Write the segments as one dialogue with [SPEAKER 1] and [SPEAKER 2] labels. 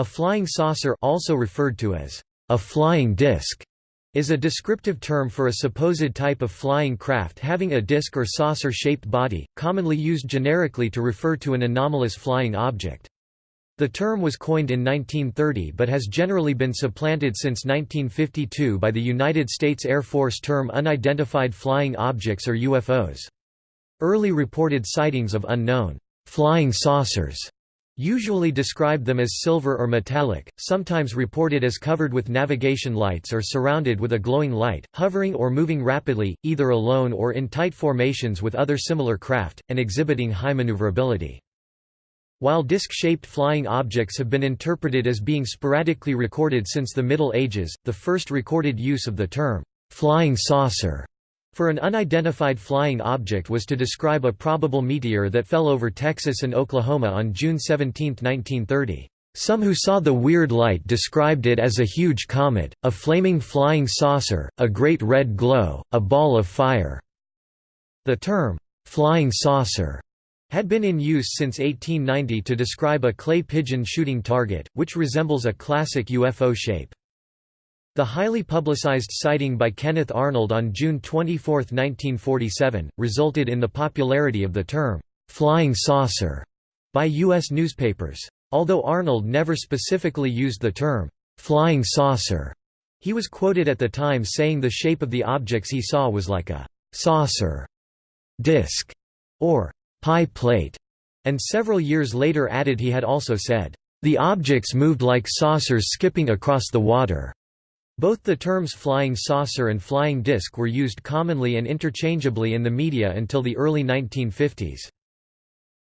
[SPEAKER 1] A flying saucer also referred to as a flying disc is a descriptive term for a supposed type of flying craft having a disc or saucer-shaped body, commonly used generically to refer to an anomalous flying object. The term was coined in 1930 but has generally been supplanted since 1952 by the United States Air Force term unidentified flying objects or UFOs. Early reported sightings of unknown flying saucers usually described them as silver or metallic, sometimes reported as covered with navigation lights or surrounded with a glowing light, hovering or moving rapidly, either alone or in tight formations with other similar craft, and exhibiting high maneuverability. While disc-shaped flying objects have been interpreted as being sporadically recorded since the Middle Ages, the first recorded use of the term, "'flying saucer' for an unidentified flying object was to describe a probable meteor that fell over Texas and Oklahoma on June 17, 1930. Some who saw the weird light described it as a huge comet, a flaming flying saucer, a great red glow, a ball of fire. The term, flying saucer, had been in use since 1890 to describe a clay pigeon shooting target, which resembles a classic UFO shape. The highly publicized sighting by Kenneth Arnold on June 24, 1947, resulted in the popularity of the term, "'flying saucer' by U.S. newspapers. Although Arnold never specifically used the term, "'flying saucer' he was quoted at the time saying the shape of the objects he saw was like a «saucer», «disc» or «pie plate», and several years later added he had also said, «the objects moved like saucers skipping across the water». Both the terms flying saucer and flying disc were used commonly and interchangeably in the media until the early 1950s.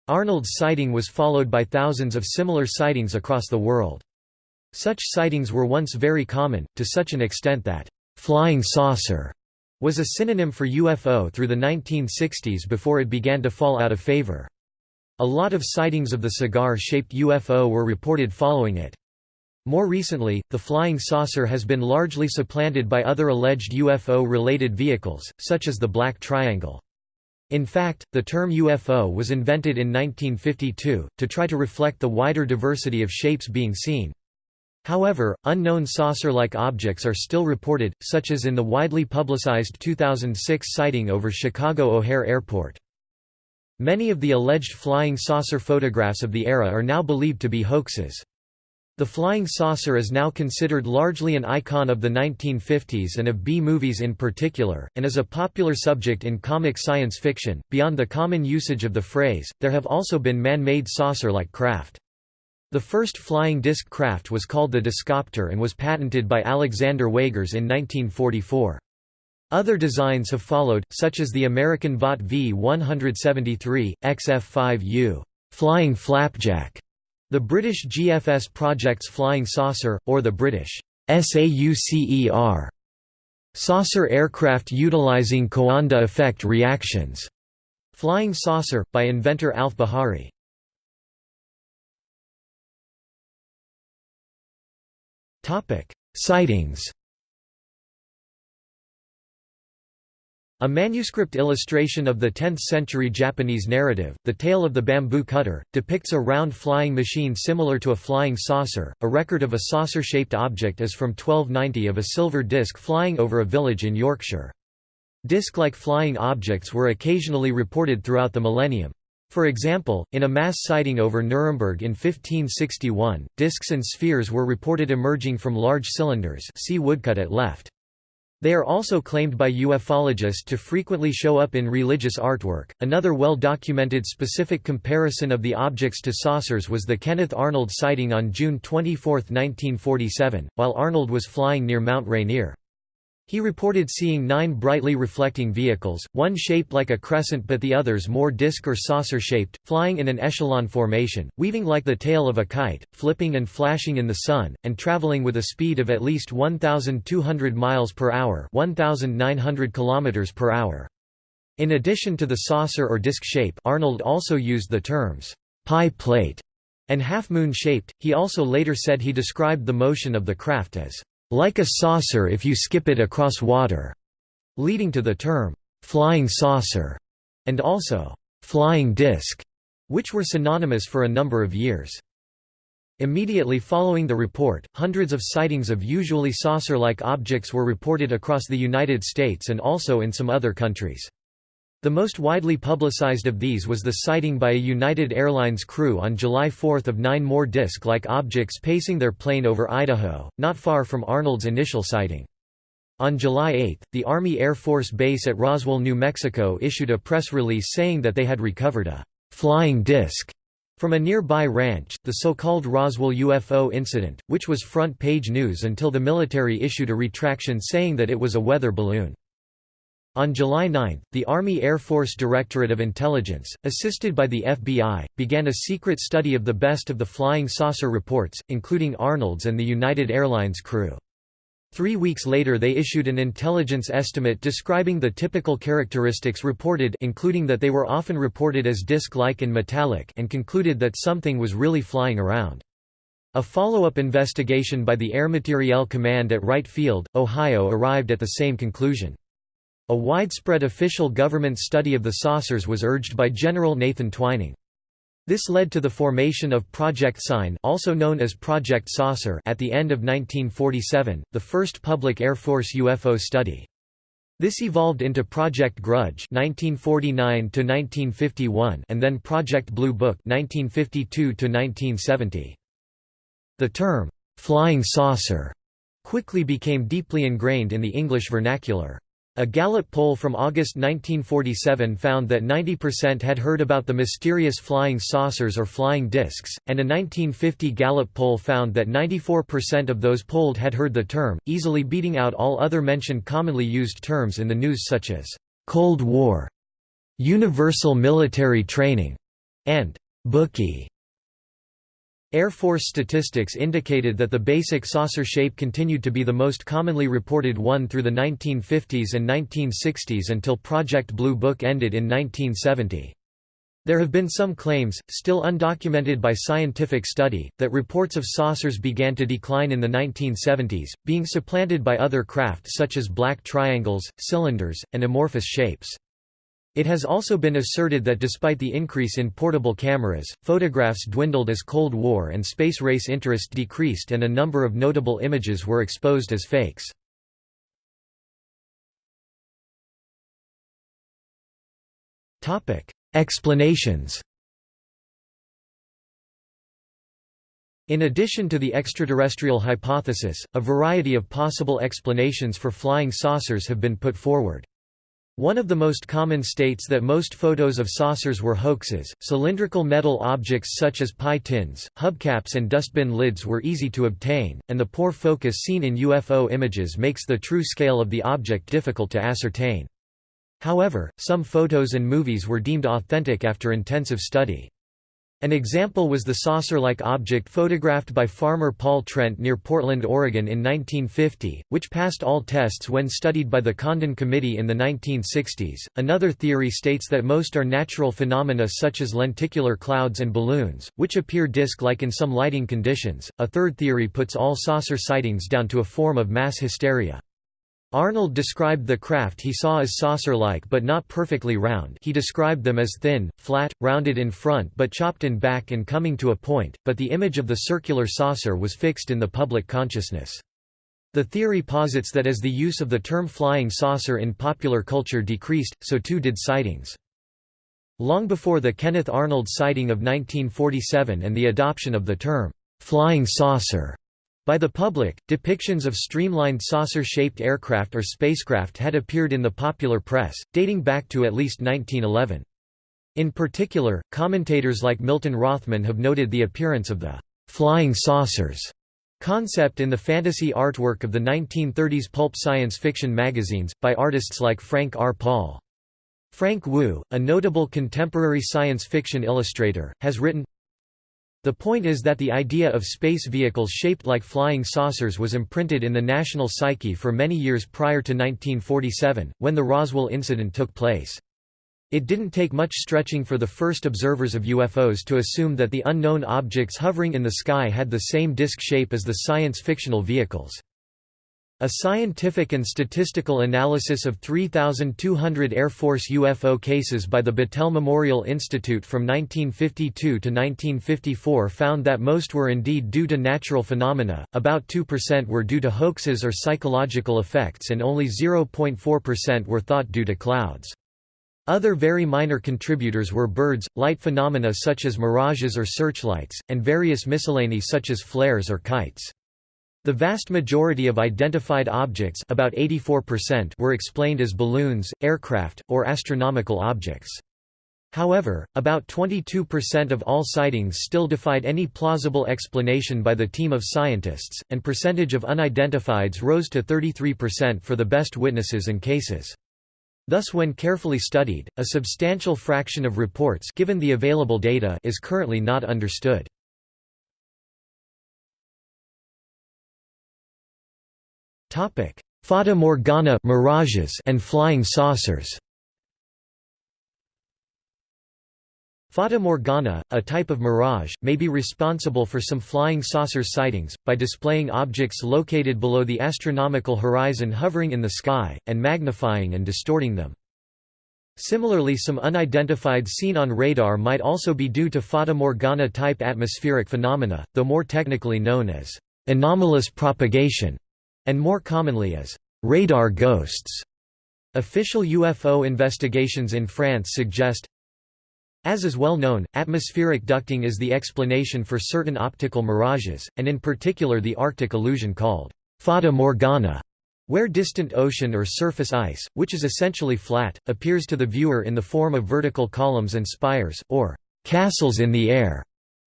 [SPEAKER 1] Arnold's sighting was followed by thousands of similar sightings across the world. Such sightings were once very common, to such an extent that, "'flying saucer' was a synonym for UFO through the 1960s before it began to fall out of favor. A lot of sightings of the cigar-shaped UFO were reported following it. More recently, the flying saucer has been largely supplanted by other alleged UFO-related vehicles, such as the Black Triangle. In fact, the term UFO was invented in 1952, to try to reflect the wider diversity of shapes being seen. However, unknown saucer-like objects are still reported, such as in the widely publicized 2006 sighting over Chicago O'Hare Airport. Many of the alleged flying saucer photographs of the era are now believed to be hoaxes. The flying saucer is now considered largely an icon of the 1950s and of B-movies in particular, and is a popular subject in comic science fiction. Beyond the common usage of the phrase, there have also been man-made saucer-like craft. The first flying disc craft was called the Discopter and was patented by Alexander Weygers in 1944. Other designs have followed, such as the American Vought V-173, XF-5U, flying flapjack, the British GFS Project's Flying Saucer, or the British SAUCER saucer aircraft utilizing Coanda effect reactions. Flying Saucer, by inventor Alf Bahari. Sightings A manuscript illustration of the 10th-century Japanese narrative, The Tale of the Bamboo Cutter, depicts a round flying machine similar to a flying saucer. A record of a saucer-shaped object is from 1290 of a silver disc flying over a village in Yorkshire. Disc-like flying objects were occasionally reported throughout the millennium. For example, in a mass sighting over Nuremberg in 1561, discs and spheres were reported emerging from large cylinders see woodcut at left. They are also claimed by ufologists to frequently show up in religious artwork. Another well documented specific comparison of the objects to saucers was the Kenneth Arnold sighting on June 24, 1947, while Arnold was flying near Mount Rainier. He reported seeing nine brightly reflecting vehicles, one shaped like a crescent but the others more disc or saucer shaped, flying in an echelon formation, weaving like the tail of a kite, flipping and flashing in the sun, and traveling with a speed of at least 1,200 miles per hour 1,900 kilometers per hour. In addition to the saucer or disc shape Arnold also used the terms, pie plate and half-moon shaped. He also later said he described the motion of the craft as like a saucer if you skip it across water, leading to the term flying saucer and also flying disc, which were synonymous for a number of years. Immediately following the report, hundreds of sightings of usually saucer-like objects were reported across the United States and also in some other countries. The most widely publicized of these was the sighting by a United Airlines crew on July 4 of nine more disc-like objects pacing their plane over Idaho, not far from Arnold's initial sighting. On July 8, the Army Air Force Base at Roswell, New Mexico issued a press release saying that they had recovered a «flying disc» from a nearby ranch, the so-called Roswell UFO incident, which was front-page news until the military issued a retraction saying that it was a weather balloon. On July 9, the Army Air Force Directorate of Intelligence, assisted by the FBI, began a secret study of the best of the flying saucer reports, including Arnold's and the United Airlines crew. Three weeks later they issued an intelligence estimate describing the typical characteristics reported including that they were often reported as disc-like and metallic and concluded that something was really flying around. A follow-up investigation by the Air Materiel Command at Wright Field, Ohio arrived at the same conclusion. A widespread official government study of the saucers was urged by General Nathan Twining. This led to the formation of Project Sign also known as Project Saucer at the end of 1947, the first public Air Force UFO study. This evolved into Project Grudge 1949 and then Project Blue Book 1952 -1970. The term, "'flying saucer' quickly became deeply ingrained in the English vernacular. A Gallup poll from August 1947 found that 90% had heard about the mysterious flying saucers or flying discs, and a 1950 Gallup poll found that 94% of those polled had heard the term, easily beating out all other mentioned commonly used terms in the news such as «Cold War», «Universal Military Training» and «Bookie». Air Force statistics indicated that the basic saucer shape continued to be the most commonly reported one through the 1950s and 1960s until Project Blue Book ended in 1970. There have been some claims, still undocumented by scientific study, that reports of saucers began to decline in the 1970s, being supplanted by other craft such as black triangles, cylinders, and amorphous shapes. It has also been asserted that despite the increase in portable cameras, photographs dwindled as Cold War and space race interest decreased and a number of notable images were exposed as fakes. Explanations In addition to the extraterrestrial hypothesis, a variety of possible explanations for flying saucers have been put forward. One of the most common states that most photos of saucers were hoaxes. Cylindrical metal objects such as pie tins, hubcaps, and dustbin lids were easy to obtain, and the poor focus seen in UFO images makes the true scale of the object difficult to ascertain. However, some photos and movies were deemed authentic after intensive study. An example was the saucer-like object photographed by farmer Paul Trent near Portland, Oregon in 1950, which passed all tests when studied by the Condon Committee in the 1960s. Another theory states that most are natural phenomena such as lenticular clouds and balloons, which appear disk-like in some lighting conditions. A third theory puts all saucer sightings down to a form of mass hysteria. Arnold described the craft he saw as saucer-like but not perfectly round he described them as thin, flat, rounded in front but chopped in back and coming to a point, but the image of the circular saucer was fixed in the public consciousness. The theory posits that as the use of the term flying saucer in popular culture decreased, so too did sightings. Long before the Kenneth Arnold sighting of 1947 and the adoption of the term, "'flying saucer' By the public, depictions of streamlined saucer-shaped aircraft or spacecraft had appeared in the popular press, dating back to at least 1911. In particular, commentators like Milton Rothman have noted the appearance of the «flying saucers» concept in the fantasy artwork of the 1930s pulp science fiction magazines, by artists like Frank R. Paul. Frank Wu, a notable contemporary science fiction illustrator, has written, the point is that the idea of space vehicles shaped like flying saucers was imprinted in the national psyche for many years prior to 1947, when the Roswell incident took place. It didn't take much stretching for the first observers of UFOs to assume that the unknown objects hovering in the sky had the same disk shape as the science fictional vehicles. A scientific and statistical analysis of 3,200 Air Force UFO cases by the Battelle Memorial Institute from 1952 to 1954 found that most were indeed due to natural phenomena, about 2% were due to hoaxes or psychological effects and only 0.4% were thought due to clouds. Other very minor contributors were birds, light phenomena such as mirages or searchlights, and various miscellany such as flares or kites. The vast majority of identified objects about 84% were explained as balloons, aircraft, or astronomical objects. However, about 22% of all sightings still defied any plausible explanation by the team of scientists, and percentage of unidentifieds rose to 33% for the best witnesses and cases. Thus when carefully studied, a substantial fraction of reports given the available data is currently not understood. Fata Morgana mirages and flying saucers. Fata Morgana, a type of mirage, may be responsible for some flying saucer sightings, by displaying objects located below the astronomical horizon hovering in the sky, and magnifying and distorting them. Similarly some unidentified seen on radar might also be due to Fata Morgana-type atmospheric phenomena, though more technically known as anomalous propagation and more commonly as radar ghosts. Official UFO investigations in France suggest as is well known, atmospheric ducting is the explanation for certain optical mirages, and in particular the Arctic illusion called fata morgana, where distant ocean or surface ice, which is essentially flat, appears to the viewer in the form of vertical columns and spires, or castles in the air.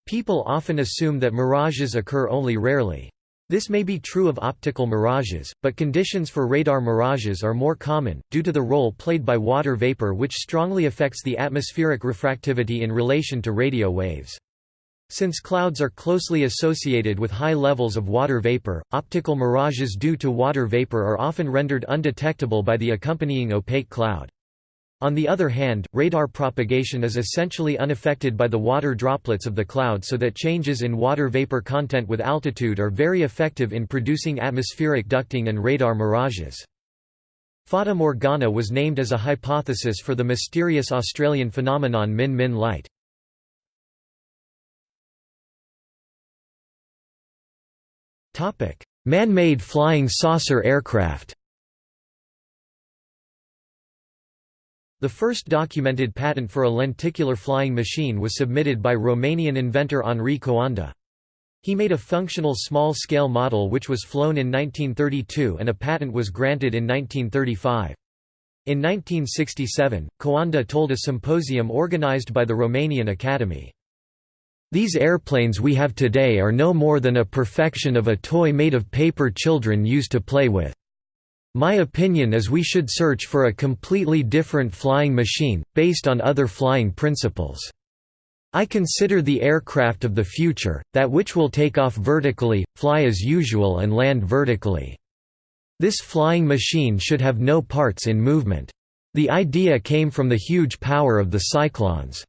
[SPEAKER 1] People often assume that mirages occur only rarely. This may be true of optical mirages, but conditions for radar mirages are more common, due to the role played by water vapor which strongly affects the atmospheric refractivity in relation to radio waves. Since clouds are closely associated with high levels of water vapor, optical mirages due to water vapor are often rendered undetectable by the accompanying opaque cloud. On the other hand, radar propagation is essentially unaffected by the water droplets of the cloud so that changes in water vapor content with altitude are very effective in producing atmospheric ducting and radar mirages. Fata Morgana was named as a hypothesis for the mysterious Australian phenomenon Min Min light. Man-made flying saucer aircraft The first documented patent for a lenticular flying machine was submitted by Romanian inventor Henri Coanda. He made a functional small-scale model which was flown in 1932 and a patent was granted in 1935. In 1967, Coanda told a symposium organized by the Romanian Academy. These airplanes we have today are no more than a perfection of a toy made of paper children used to play with. My opinion is we should search for a completely different flying machine, based on other flying principles. I consider the aircraft of the future, that which will take off vertically, fly as usual and land vertically. This flying machine should have no parts in movement. The idea came from the huge power of the cyclones.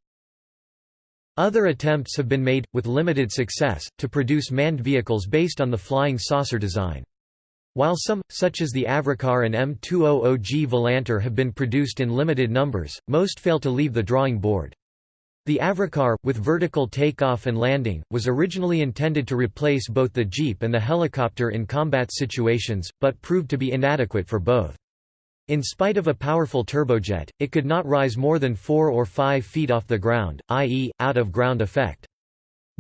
[SPEAKER 1] Other attempts have been made, with limited success, to produce manned vehicles based on the flying saucer design. While some, such as the Avrocar and M200G Volantor have been produced in limited numbers, most fail to leave the drawing board. The Avrocar, with vertical takeoff and landing, was originally intended to replace both the Jeep and the helicopter in combat situations, but proved to be inadequate for both. In spite of a powerful turbojet, it could not rise more than 4 or 5 feet off the ground, i.e., out of ground effect.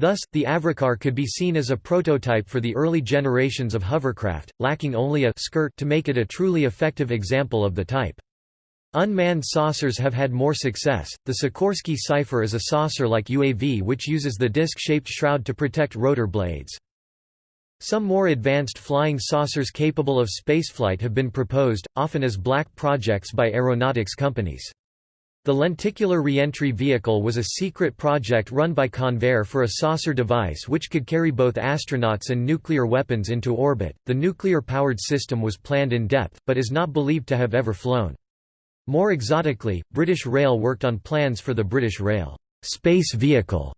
[SPEAKER 1] Thus, the Avrocar could be seen as a prototype for the early generations of hovercraft, lacking only a skirt to make it a truly effective example of the type. Unmanned saucers have had more success. The Sikorsky Cypher is a saucer-like UAV which uses the disc-shaped shroud to protect rotor blades. Some more advanced flying saucers capable of spaceflight have been proposed, often as black projects by aeronautics companies. The lenticular reentry vehicle was a secret project run by Convair for a saucer device which could carry both astronauts and nuclear weapons into orbit. The nuclear powered system was planned in depth, but is not believed to have ever flown. More exotically, British Rail worked on plans for the British Rail space vehicle,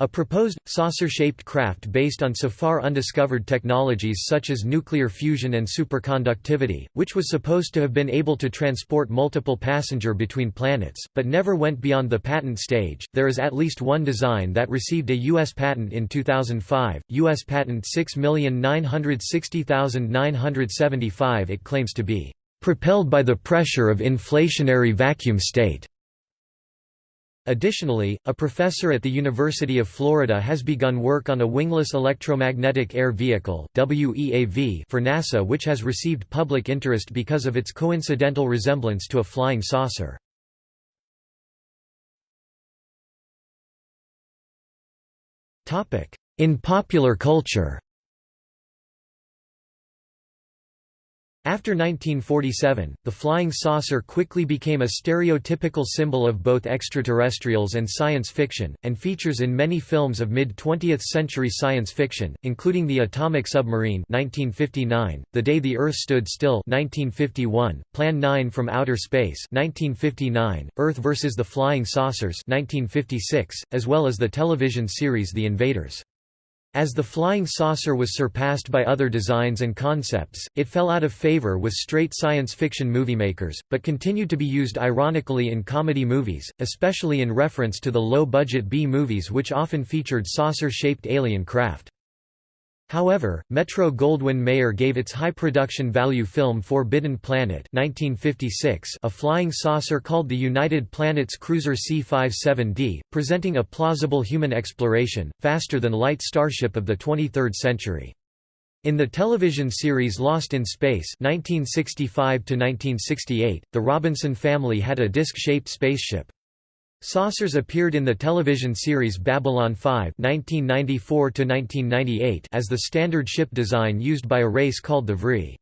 [SPEAKER 1] A proposed, saucer-shaped craft based on so far undiscovered technologies such as nuclear fusion and superconductivity, which was supposed to have been able to transport multiple passenger between planets, but never went beyond the patent stage. There is at least one design that received a U.S. patent in 2005, U.S. Patent 6960975 it claims to be propelled by the pressure of inflationary vacuum state. Additionally, a professor at the University of Florida has begun work on a wingless electromagnetic air vehicle WEAV for NASA which has received public interest because of its coincidental resemblance to a flying saucer. In popular culture After 1947, the flying saucer quickly became a stereotypical symbol of both extraterrestrials and science fiction, and features in many films of mid-20th century science fiction, including The Atomic Submarine 1959, The Day the Earth Stood Still 1951, Plan 9 from Outer Space 1959, Earth vs. the Flying Saucers 1956, as well as the television series The Invaders. As the flying saucer was surpassed by other designs and concepts, it fell out of favor with straight science fiction moviemakers, but continued to be used ironically in comedy movies, especially in reference to the low-budget B-movies which often featured saucer-shaped alien craft. However, Metro-Goldwyn-Mayer gave its high production value film Forbidden Planet 1956 a flying saucer called the United Planets Cruiser C-57D, presenting a plausible human exploration, faster-than-light starship of the 23rd century. In the television series Lost in Space 1965 the Robinson family had a disc-shaped spaceship. Saucers appeared in the television series Babylon 5 (1994–1998) as the standard ship design used by a race called the Vree.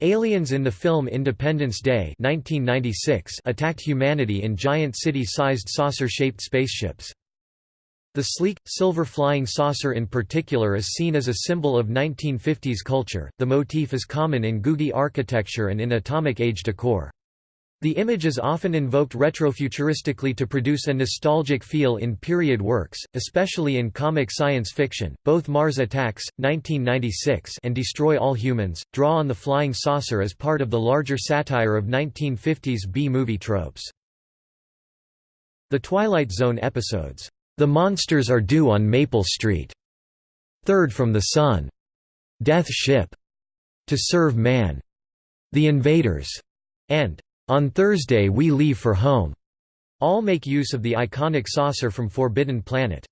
[SPEAKER 1] Aliens in the film Independence Day 1996 attacked humanity in giant city-sized saucer-shaped spaceships. The sleek, silver flying saucer in particular is seen as a symbol of 1950s culture. The motif is common in Googie architecture and in atomic age decor. The image is often invoked retrofuturistically to produce a nostalgic feel in period works, especially in comic science fiction. Both Mars Attacks, 1996, and Destroy All Humans draw on the flying saucer as part of the larger satire of 1950s B-movie tropes. The Twilight Zone episodes, The Monsters Are Due on Maple Street, Third from the Sun, Death Ship, To Serve Man, The Invaders, and on Thursday We Leave for Home. All make use of the iconic saucer from Forbidden Planet.